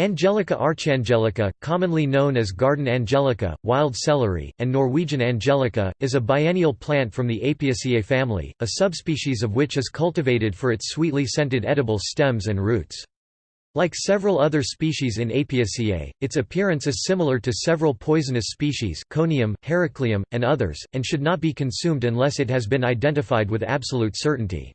Angelica archangelica, commonly known as garden angelica, wild celery, and Norwegian angelica, is a biennial plant from the Apiaceae family, a subspecies of which is cultivated for its sweetly scented edible stems and roots. Like several other species in Apiaceae, its appearance is similar to several poisonous species Conium, Heracleum, and others, and should not be consumed unless it has been identified with absolute certainty.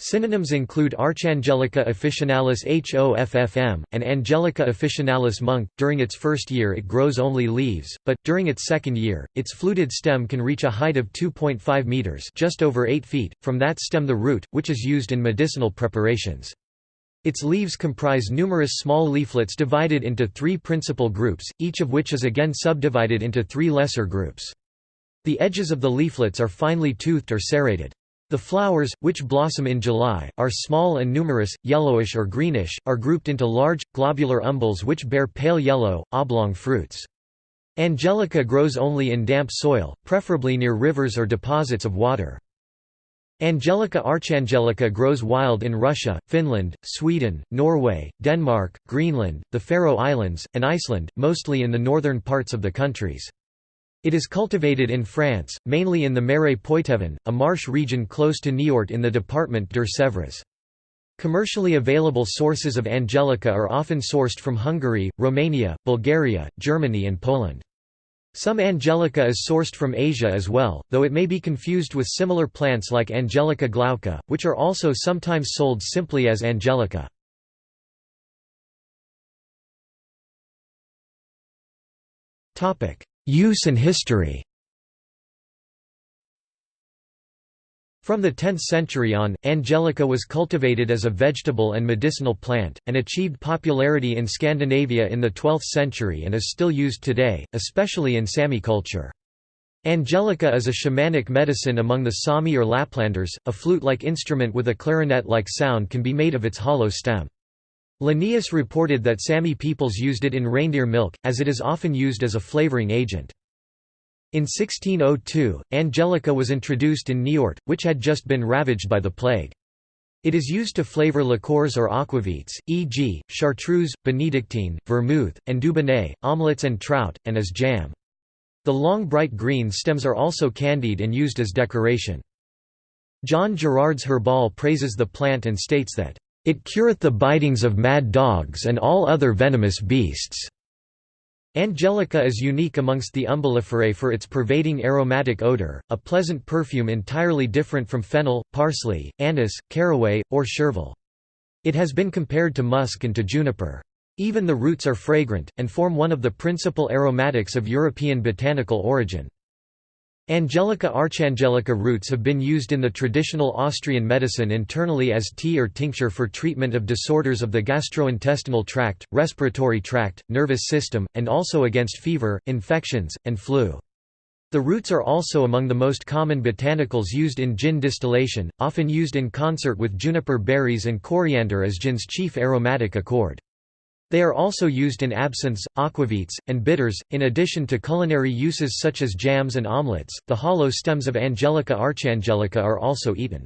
Synonyms include Archangelica officinalis HOFFM, and Angelica officinalis monk. During its first year it grows only leaves, but, during its second year, its fluted stem can reach a height of 2.5 meters just over 8 feet, from that stem the root, which is used in medicinal preparations. Its leaves comprise numerous small leaflets divided into three principal groups, each of which is again subdivided into three lesser groups. The edges of the leaflets are finely toothed or serrated. The flowers, which blossom in July, are small and numerous, yellowish or greenish, are grouped into large, globular umbels which bear pale yellow, oblong fruits. Angelica grows only in damp soil, preferably near rivers or deposits of water. Angelica archangelica grows wild in Russia, Finland, Sweden, Norway, Denmark, Greenland, the Faroe Islands, and Iceland, mostly in the northern parts of the countries. It is cultivated in France, mainly in the Marais Poitevin, a marsh region close to Niort in the department Deux-Sèvres. Commercially available sources of Angelica are often sourced from Hungary, Romania, Bulgaria, Germany and Poland. Some Angelica is sourced from Asia as well, though it may be confused with similar plants like Angelica glauca, which are also sometimes sold simply as Angelica. Use and history From the 10th century on, angelica was cultivated as a vegetable and medicinal plant, and achieved popularity in Scandinavia in the 12th century and is still used today, especially in Sami culture. Angelica is a shamanic medicine among the Sami or Laplanders, a flute-like instrument with a clarinet-like sound can be made of its hollow stem. Linnaeus reported that Sami peoples used it in reindeer milk, as it is often used as a flavoring agent. In 1602, Angelica was introduced in Niort, which had just been ravaged by the plague. It is used to flavor liqueurs or aquavits, e.g., chartreuse, benedictine, vermouth, and dubonnet, omelets and trout, and as jam. The long bright green stems are also candied and used as decoration. John Gerard's Herbal praises the plant and states that it cureth the bitings of mad dogs and all other venomous beasts. Angelica is unique amongst the umbelliferae for its pervading aromatic odor, a pleasant perfume entirely different from fennel, parsley, anise, caraway, or chervil. It has been compared to musk and to juniper. Even the roots are fragrant, and form one of the principal aromatics of European botanical origin. Angelica archangelica roots have been used in the traditional Austrian medicine internally as tea or tincture for treatment of disorders of the gastrointestinal tract, respiratory tract, nervous system, and also against fever, infections, and flu. The roots are also among the most common botanicals used in gin distillation, often used in concert with juniper berries and coriander as gin's chief aromatic accord. They are also used in absinthes, aquavits, and bitters, in addition to culinary uses such as jams and omelets. The hollow stems of Angelica archangelica are also eaten.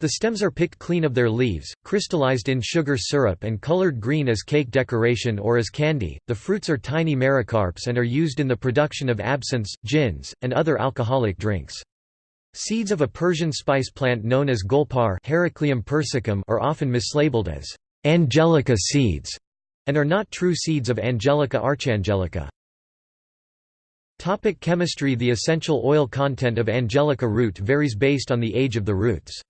The stems are picked clean of their leaves, crystallized in sugar syrup and colored green as cake decoration or as candy. The fruits are tiny mericarps and are used in the production of absinthe, gins, and other alcoholic drinks. Seeds of a Persian spice plant known as golpar Heracleum persicum are often mislabeled as angelica seeds and are not true seeds of Angelica archangelica. Topic chemistry The essential oil content of Angelica root varies based on the age of the roots.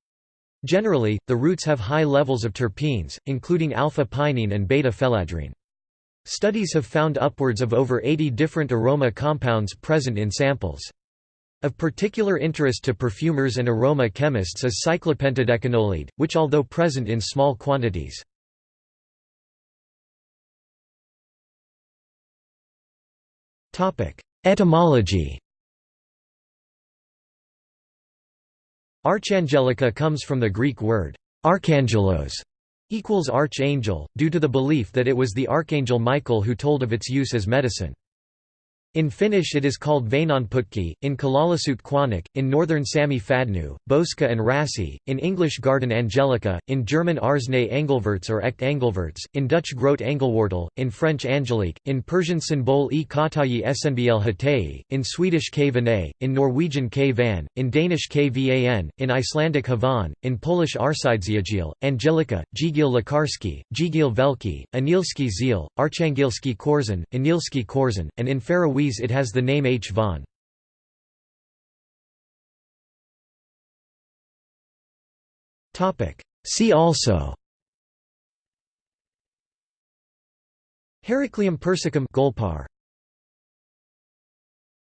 Generally, the roots have high levels of terpenes, including alpha-pinene and beta-phellandrene. Studies have found upwards of over 80 different aroma compounds present in samples. Of particular interest to perfumers and aroma chemists is cyclopentadecanoate, which although present in small quantities, Etymology Archangelica comes from the Greek word archangelos equals archangel, due to the belief that it was the archangel Michael who told of its use as medicine. In Finnish it is called Vainonputki, in Kalaallisut Quanik, in northern Sami Fadnu, Boska and Rassi, in English Garden Angelica, in German Arsnay Engelverts or Echt Engelverts, in Dutch Groot Engelwortel, in French Angelique, in Persian Symbol e Katayi Snbl Hatei, in Swedish K Vanay, in Norwegian K Van, in Danish K Van, in Icelandic Havan, in Polish Arsidziagil, Angelica, Jigil Lekarski, Jigil Velki, Anilski Ziel, Archangilski Korzeń, Anilski Korzeń, and in It has the name H. von. See also Heracleum persicum Golpar